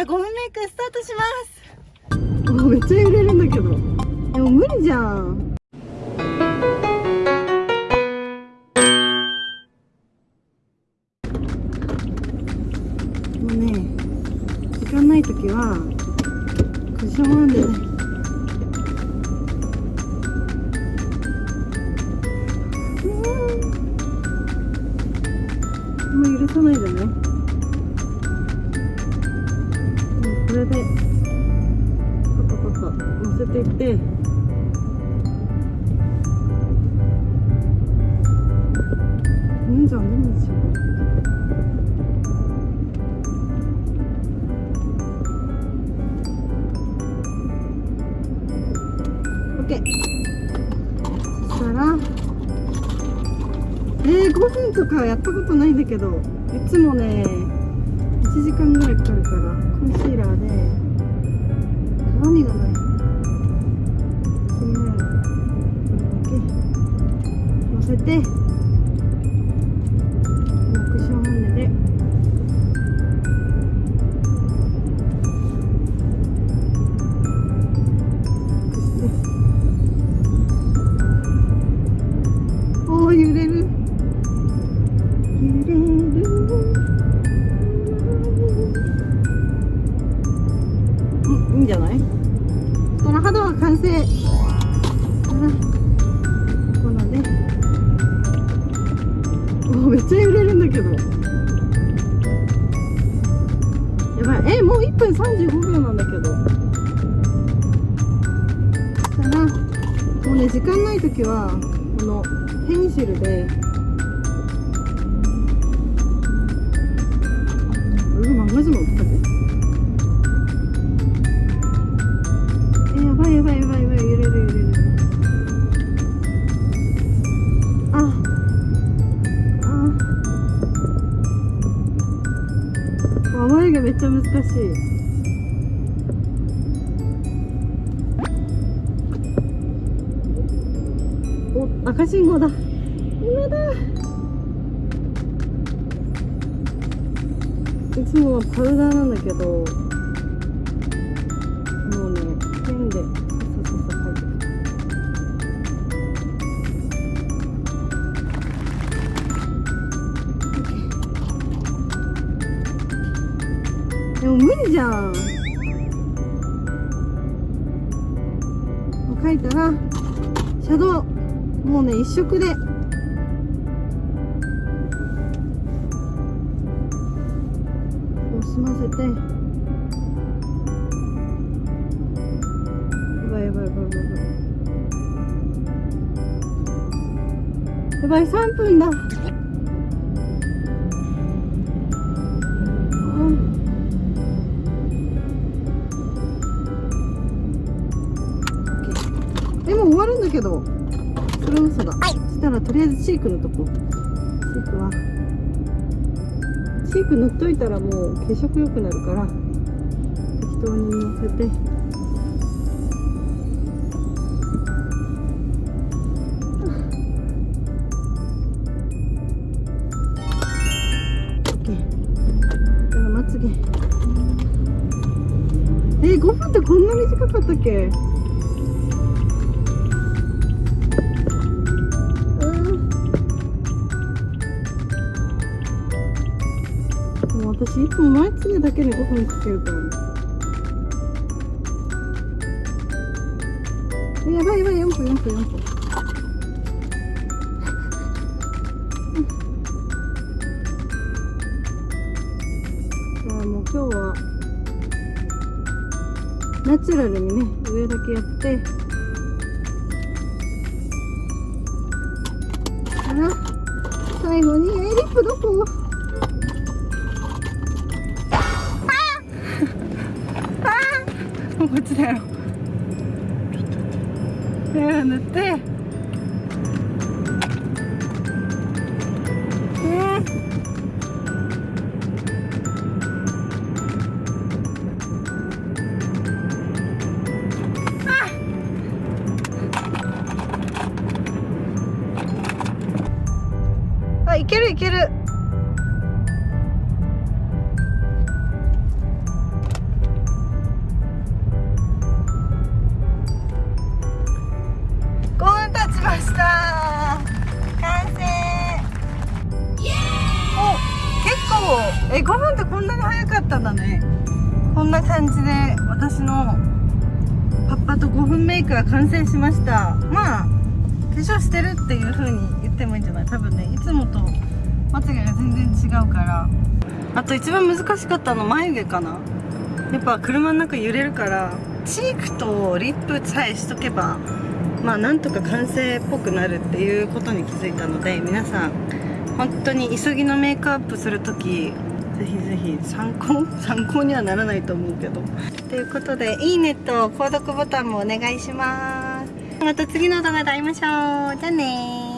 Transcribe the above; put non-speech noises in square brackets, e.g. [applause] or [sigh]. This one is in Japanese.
から5分メイクスタートします。おめっちゃ揺れるんだけど。でも無理じゃんせていって。うんじゃんうんじゃんオッケー。そしたら。えー、5分とかやったことないんだけどいつもね1時間ぐらいかかるからコンシーラーで鏡がない。せてクッション本音で。おお揺れる。揺れる。いいんじゃない？したら肌は完成。めっちゃ揺れるんだけど。やばい。えもう1分35秒なんだけど。そしたらもうね時間ない時はこのペンシルで。俺が漫画じもったぜ。えやばいやばいやばいやばい。毛めっちゃ難しい。お赤信号だ。今だ。いつもはパウダーなんだけど。でも無理じゃん。書いたらシャドウもうね一色で。こう済ませて。やばいやばいやばいやばい。やばい3分だ。だけどそれ嘘だ、そしたらとりあえずチークのとこ。チークは。チーク塗っといたらもう血色良くなるから適当にのせて。オッケー。だからまつげ。えー、5分ってこんな短かったっけ？私いつも前つげだけで5分かけるからねやばいやばい4分4分4分じゃあもう今日はナチュラルにね上だけやってから最後にえリップどここっちだよ。塗って。であいけるいける。え5分ってこんなに早かったんだね。こんな感じで私のパッパと5分メイクが完成しました。まあ化粧してるっていう風に言ってもいいんじゃない？多分ねいつもとまつげが全然違うから。あと一番難しかったの眉毛かな。やっぱ車の中揺れるからチークとリップさえしとけばまあなんとか完成っぽくなるっていうことに気づいたので皆さん本当に急ぎのメイクアップする時ぜひぜひ参考 [laughs] 参考にはならないと思うけど。ということでいいねと購読ボタンもお願いします。また次の動画で会いましょう。じゃあね